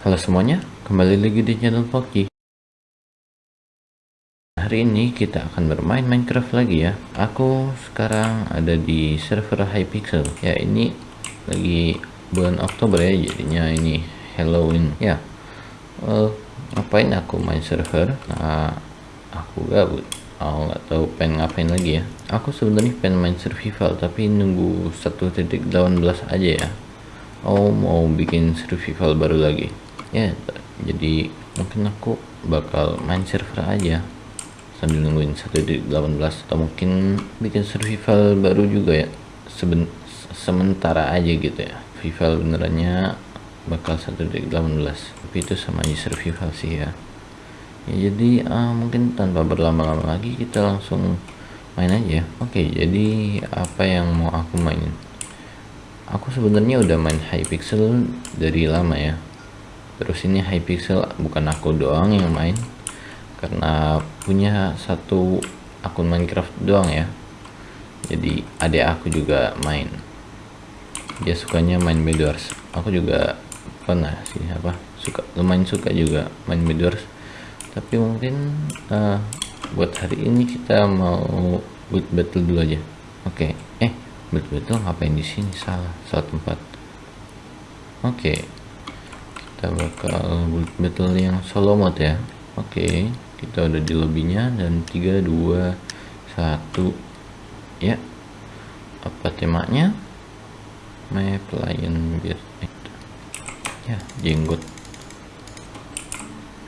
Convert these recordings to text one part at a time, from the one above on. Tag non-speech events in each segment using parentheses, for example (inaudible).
Halo semuanya, kembali lagi di channel Foggy. Hari ini kita akan bermain Minecraft lagi ya. Aku sekarang ada di server Hypixel. Ya ini lagi bulan Oktober ya, jadinya ini Halloween. Ya, uh, ngapain aku main server? Nah, aku gabut. Aku nggak tahu pengen ngapain lagi ya. Aku sebenarnya pengen main survival, tapi nunggu 1.18 aja ya. Oh mau bikin survival baru lagi ya jadi mungkin aku bakal main server aja. Sambil nungguin 1.18 atau mungkin bikin survival baru juga ya. Seben sementara aja gitu ya. Survival benerannya bakal 1.18 tapi itu sama aja survival sih ya. Ya jadi uh, mungkin tanpa berlama-lama lagi kita langsung main aja. Oke jadi apa yang mau aku mainin? Aku sebenarnya udah main Hypixel dari lama ya terus ini Hypixel bukan aku doang yang main. Karena punya satu akun Minecraft doang ya. Jadi adik aku juga main. Dia sukanya main Bedwars aku juga pernah sih apa suka lumayan suka juga main Bedwars tapi mungkin uh, buat hari ini kita mau build battle dulu aja. Oke. Okay. eh betul-betul ngapain di sini? Salah salah tempat. Oke. okay. Kita bakal betul yang solo mode ya. Oke okay. kita udah di lobbynya dan 3 2 1 ya. Apa temanya? Map lion beard ya jenggot.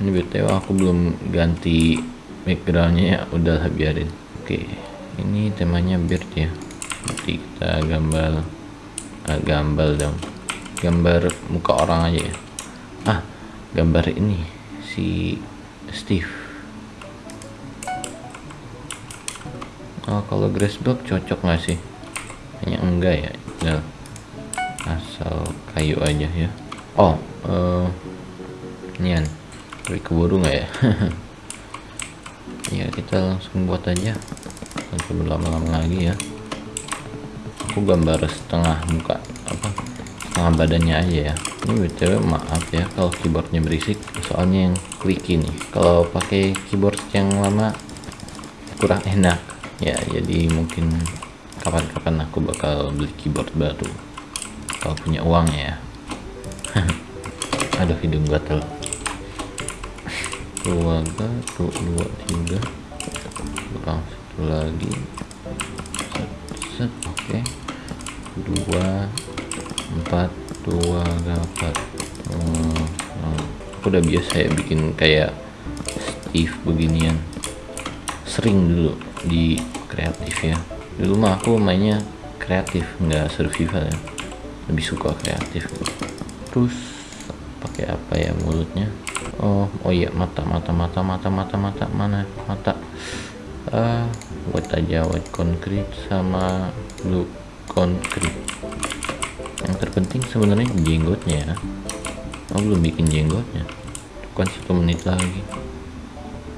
Ini btw aku belum ganti backgroundnya ya. Udah biarin. Oke okay. ini temanya beard ya. Nanti kita gambar ah, gambar dong. Gambar muka orang aja ya ah gambar ini si Steve. Oh kalau grassblock cocok nggak sih? Kayaknya enggak ya nah, asal kayu aja ya. Oh uh, nian tapi keburu nggak ya? (laughs) Ya kita langsung buat aja. Tanpa berlama-lama lagi ya. Aku gambar setengah muka apa setengah badannya aja ya. Ini btw maaf ya kalau keyboardnya berisik. Soalnya yang klik ini kalau pakai keyboard yang lama kurang enak. Ya jadi mungkin kapan-kapan aku bakal beli keyboard baru. Kalau punya uang ya. (laughs) Aduh hidung gatel keluarga tuh dua tiga. Kurang satu lagi. Set oke. Okay dua empat dua dapat hmm, hmm. aku udah biasa ya bikin kayak Steve beginian. Sering dulu di kreatif ya. Dulu mah aku mainnya kreatif nggak survival ya. Lebih suka kreatif. Terus pakai apa ya mulutnya? Oh oh iya mata mata mata mata mata mata mana? Mata. Uh, white aja white concrete sama blue konkret yang terpenting sebenarnya jenggotnya oh belum bikin jenggotnya. Bukan satu menit lagi.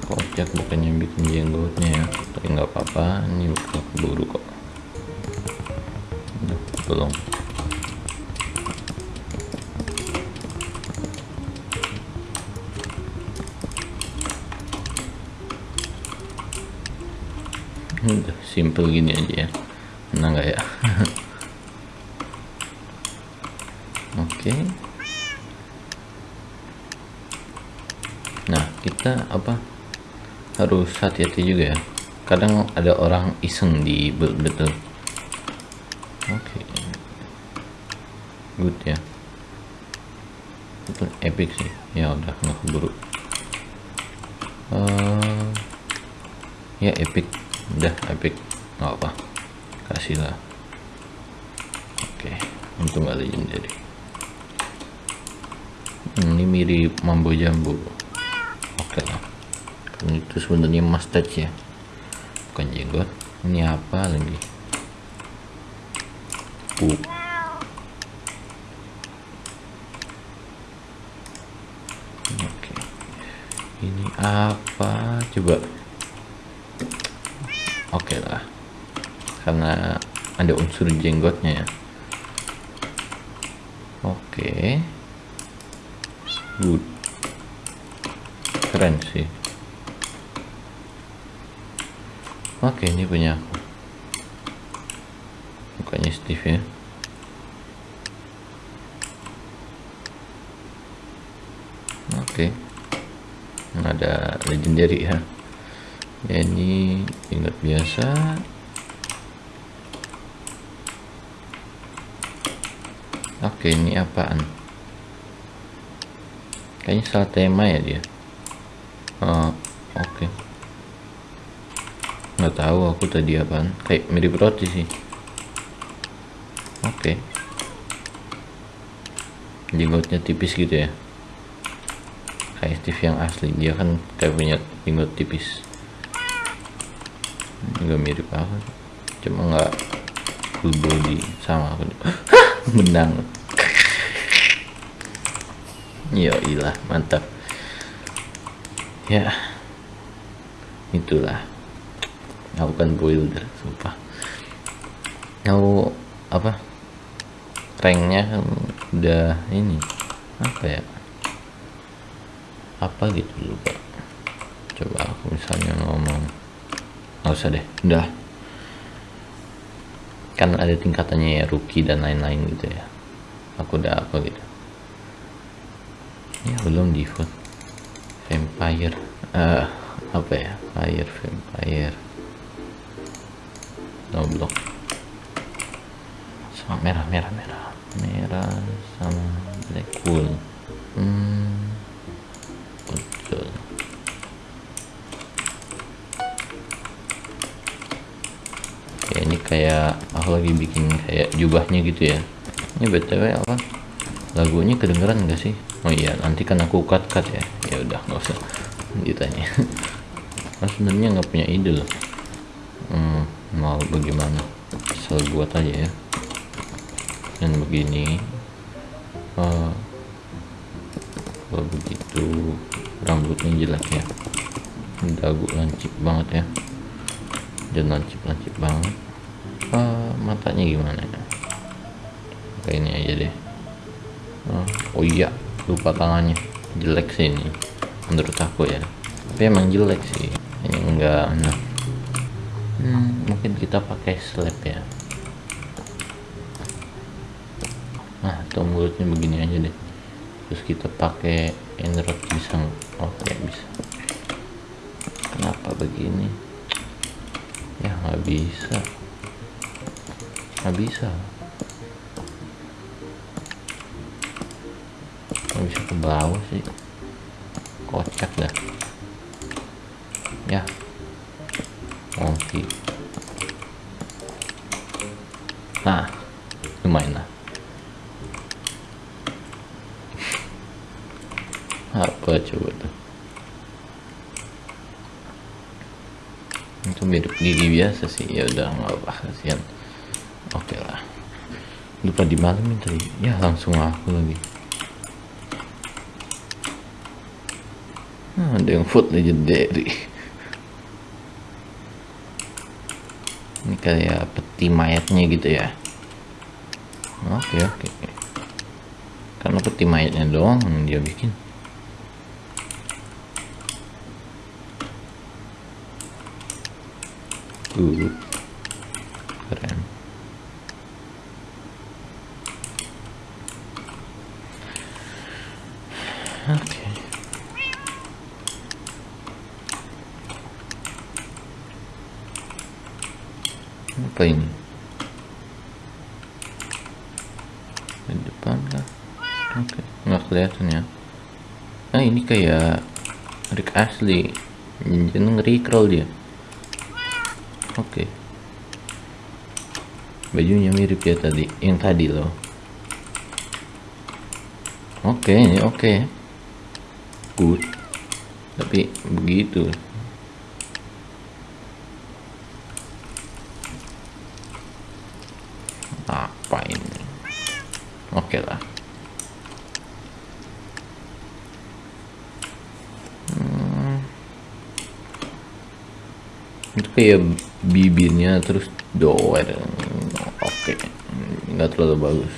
Kocak bukannya bikin jenggotnya ya? Tapi nggak apa-apa ini bakal keburu kok. Udah, belum udah simple gini aja ya. Enak nggak ya (laughs) oke okay. nah kita apa harus hati-hati juga ya. Kadang ada orang iseng di betul. Oke. Okay. good ya. Itu epic sih. Ya udah nggak keburu. Uh, ya epic. Udah epic. Nggak apa kasih lah. Oke okay. untung gak legendary ini mirip mambo jambu oke okay lah ini itu sebenarnya mustache ya. Bukan jenggot. Ini apa lagi? Uh. okay. ini apa? Coba. Oke okay lah. Karena ada unsur jenggotnya ya. Oke. Good. Keren sih oke ini punya aku. Bukannya Steve ya. Oke. Ada legendary ya. Ya ini ingat biasa. Oke ini apaan? Kayaknya salah tema ya dia. Oh, oke nggak tahu aku tadi apaan. Kayak mirip roti sih. Oke. Jenggotnya tipis gitu ya? Kayak Steve yang asli. Dia kan kayak punya jenggot tipis. Juga mirip aku cuma nggak full body sama aku. Menang. Ya ilah mantap. Ya itulah aku kan builder sumpah. Aku apa ranknya kan udah ini apa ya? Apa gitu lupa. Coba aku misalnya ngomong. Nggak usah deh udah. Kan ada tingkatannya ya rookie dan lain-lain gitu ya. Aku udah apa gitu. Ya belum default. Vampire uh, apa ya? Fire vampire block sama merah merah merah. Merah sama black wool. Hmm. Betul ya ini kayak aku lagi bikin kayak jubahnya gitu ya. Ini btw apa? Lagunya kedengeran gak sih? Oh iya nanti kan aku cut cut ya. Ya udah nggak usah ditanya. (laughs) Nah, sebenarnya nggak punya ide loh. Hmm, mau bagaimana? Asal buat aja ya. Dan begini uh, kalau begitu rambutnya jelek ya. Dagu lancip banget ya. Dan lancip-lancip banget. Uh, matanya gimana ya? Kayak ini aja deh. Uh, oh iya lupa tangannya. Jelek sih ini menurut aku ya. Tapi emang jelek sih. Ini enggak nah hmm, mungkin kita pakai slab ya. Nah mulutnya begini aja deh. Terus kita pakai enrod bisa oke okay, bisa. Kenapa begini? Ya nggak bisa. Nggak bisa. Nggak bisa ke bawah sih. Kocak dah. Ya monkey nah lumayan lah. Apa coba tuh? Itu mirip gigi biasa sih. Ya udah nggak apa kasihan. Oke lah. Lupa di malam tadi. Ya langsung aku lagi. Nah, ada yang food legendary ini kayak peti mayatnya gitu ya. Oke oke karena peti mayatnya doang dia bikin. Good keren. Oke. Apa ini di depan kah? Oke okay. nggak kelihatan ya. Nah ini kayak Rick asli jadi recrawl dia. Oke. Okay. bajunya mirip ya tadi yang tadi loh. Oke okay, ini oke. Okay. good. Tapi begitu apa ini oke okay lah hmm. Kayak bibirnya terus doer. Oke. Okay. nggak terlalu bagus.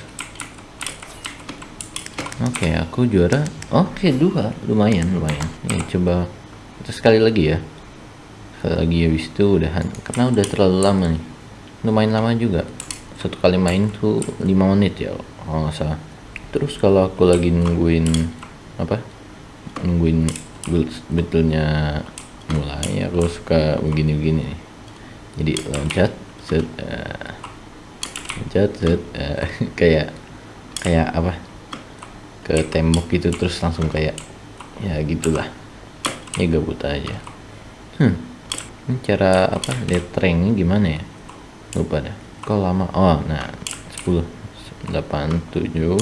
Oke okay, aku juara. Oke dua. Lumayan lumayan. Ini coba kita sekali lagi ya. Sekali lagi habis itu udahan. Karena udah terlalu lama nih. Lumayan lama juga. Satu kali main tuh 5 menit ya kalau nggak salah. Terus kalau aku lagi nungguin apa? Nungguin build buildnya mulai aku suka begini-begini. Jadi loncat set uh, loncat set uh, (laughs) kayak kayak apa? Ke tembok gitu terus langsung kayak ya gitulah. Ya gabut aja. Hmm ini cara apa? Lihat trainnya gimana ya? Lupa dah kok lama? Oh nah 10 8 7 5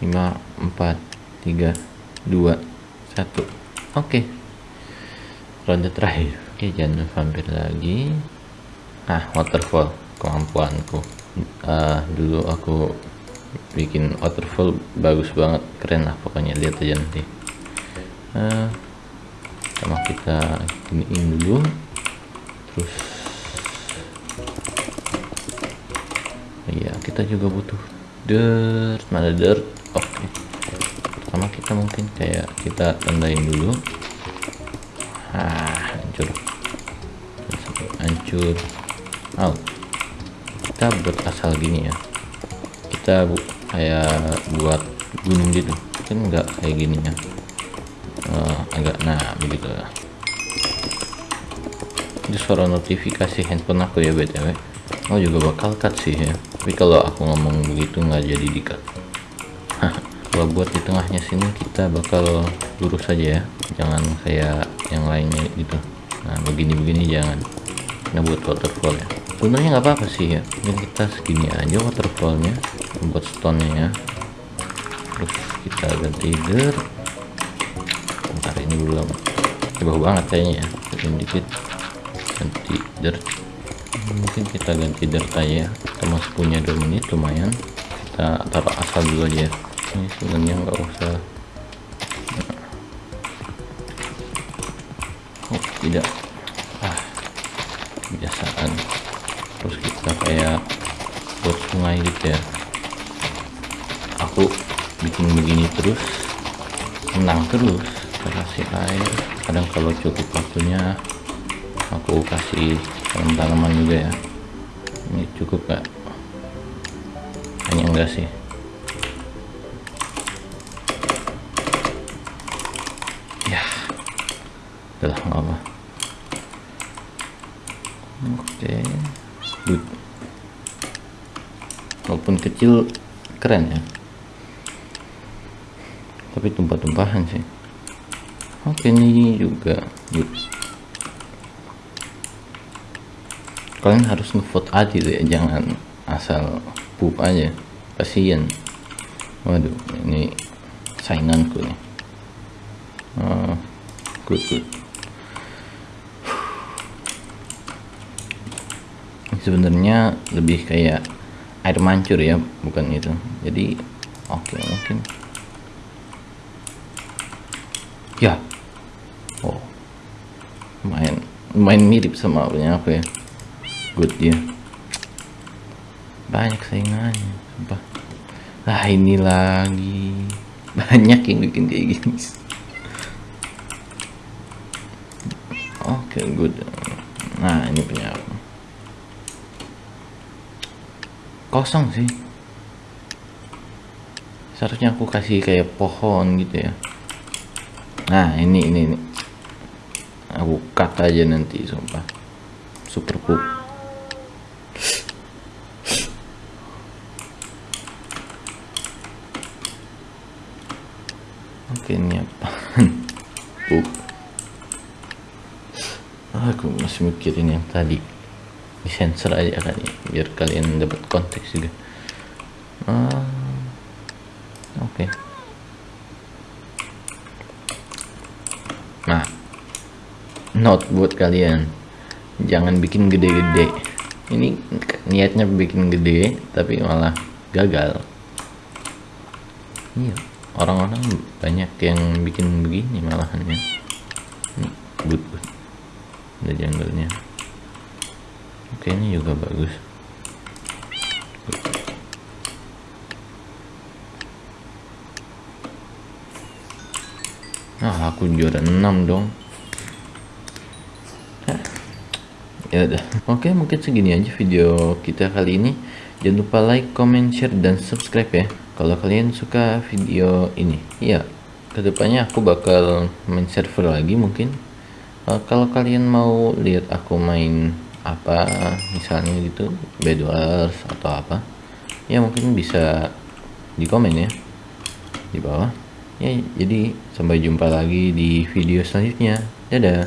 4 3 2 1 oke. okay. Ronde terakhir. Oke jangan vampir lagi. Ah waterfall. Kemampuanku. Uh, dulu aku bikin waterfall bagus banget. Keren lah pokoknya. Lihat aja nanti. Uh, sama kita giniin dulu. Terus iya kita juga butuh dirt. Mana dirt? Oke. Okay. pertama kita mungkin. Kayak kita tandain dulu ah hancur. Hancur. Out kita buat asal gini ya. Kita bu kayak buat gunung gitu. Kan enggak kayak gini ya. Uh, agak nah begitu lah ini suara notifikasi handphone aku ya btw oh juga bakal cut sih ya. Tapi kalau aku ngomong begitu nggak jadi dikat kalau buat di tengahnya sini kita bakal lurus saja ya. Jangan kayak yang lainnya gitu. Nah begini-begini jangan. Kita buat waterfall ya. Sebenarnya nggak apa-apa sih ya. Ini kita segini aja waterfallnya. Buat stone ya. Terus kita ganti dirt. Bentar ini belum jauh banget kayaknya ya. Dikit. Ganti dirt. Mungkin kita ganti dirt aja kita masih punya 2 menit lumayan. Kita taruh asal dulu aja ini sebenarnya nggak usah. Oh tidak. Ah kebiasaan. Terus kita kayak buat sungai gitu ya. Aku bikin begini terus menang terus kasih air. Kadang kalau cukup waktunya aku kasih tanaman juga ya. Ini cukup gak hanya enggak sih udah nggak apa oke. Good walaupun kecil keren ya. Tapi tumpah-tumpahan sih. Oke ini juga. Good kalian harus ngevote adil ya jangan asal pup aja. Kasihan waduh ini sainganku nih. Uh, good good sebenarnya lebih kayak air mancur ya bukan itu. Jadi oke okay, mungkin. Ya. Oh. Main main mirip sama punya aku ya. Good dia banyak saingannya sumpah. Lah ini lagi. (laughs) Banyak yang bikin kayak gini. Oke okay, good. Nah ini punya aku kosong sih seharusnya aku kasih kayak pohon gitu ya nah ini ini ini aku cut aja nanti sumpah super pup Oke ini apa? (laughs) uh. Aku masih mikirin yang tadi. Di sensor aja kan ya, biar kalian dapat konteks juga. Uh, Oke. Okay. Nah, note buat kalian, jangan bikin gede-gede. Ini niatnya bikin gede, tapi malah gagal. Iya orang-orang banyak yang bikin begini malahan ya good good ada jungle-nya oke ini juga bagus. Nah aku juara 6 dong. Ya udah. Oke mungkin segini aja video kita kali ini. Jangan lupa like comment share dan subscribe ya kalau kalian suka video ini. Ya ke depannya aku bakal main server lagi mungkin. Uh, kalau kalian mau lihat aku main apa misalnya gitu bedwars atau apa ya mungkin bisa di komen ya di bawah. Ya jadi sampai jumpa lagi di video selanjutnya. Dadah